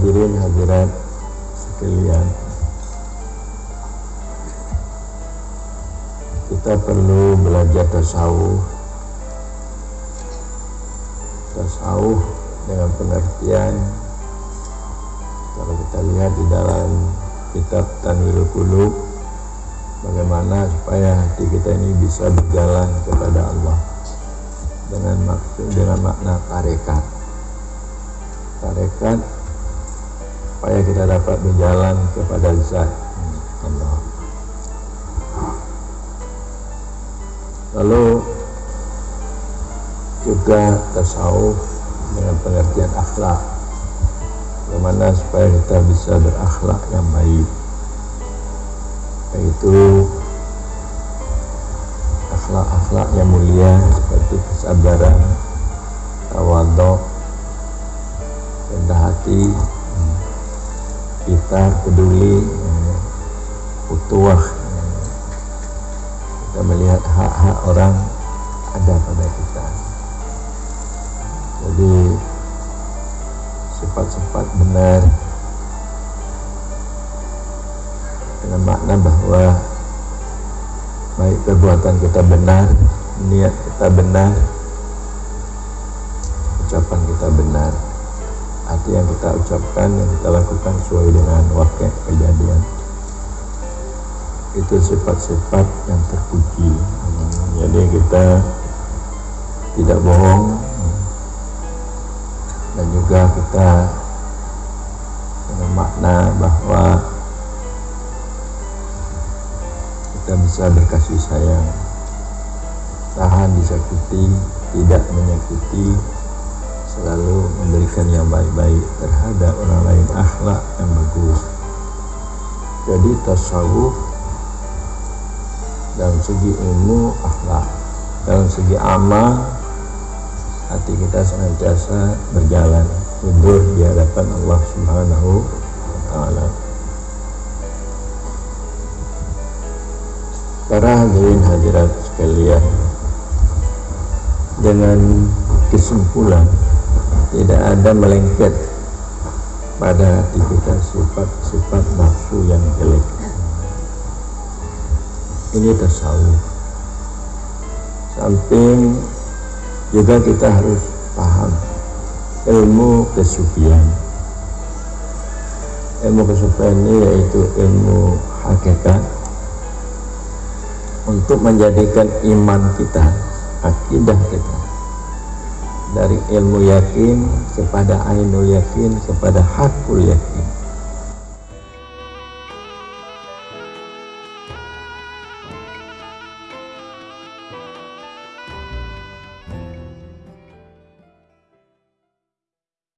hadirin hadirat sekalian. Kita perlu belajar tasawuf. Tasawuf dengan pengertian kalau kita lihat di dalam kitab Tanwirul Qulub bagaimana supaya hati kita ini bisa berjalan kepada Allah dengan maksud dengan makna tarekat. Tarekat supaya kita dapat berjalan kepada zat Allah. Lalu juga tasawuf dengan pengertian akhlak. Bagaimana supaya kita bisa berakhlak yang baik. Yaitu akhlak-akhlak yang mulia seperti kesabaran, tawaduk, rendah hati, kita peduli, utuah, kita melihat hak-hak orang ada pada kita. Jadi sifat-sifat benar dengan makna bahwa baik perbuatan kita benar niat kita benar ucapan kita benar hati yang kita ucapkan yang kita lakukan sesuai dengan wakil kejadian. Itu sifat-sifat yang terpuji. Jadi kita tidak bohong. Dan juga kita dengan makna bahwa kita bisa berkasih sayang. Tahan disakiti tidak menyakiti selalu memberikan yang baik-baik terhadap orang lain akhlak yang bagus. Jadi tasawuf dalam segi ilmu akhlak. Dalam segi amal hati kita senantiasa berjalan mundur di hadapan Allah Subhanahu wa taala. Para hadirin hadirat sekalian Dengan kesimpulan Tidak ada melengket Pada hati kita sifat-sifat nafsu yang jelek. Ini tasawuf. Samping juga kita harus paham Ilmu kesufian Ilmu kesufian ini yaitu ilmu hakikat untuk menjadikan iman kita, akidah kita dari ilmu yakin kepada ainul yakin kepada hakul yakin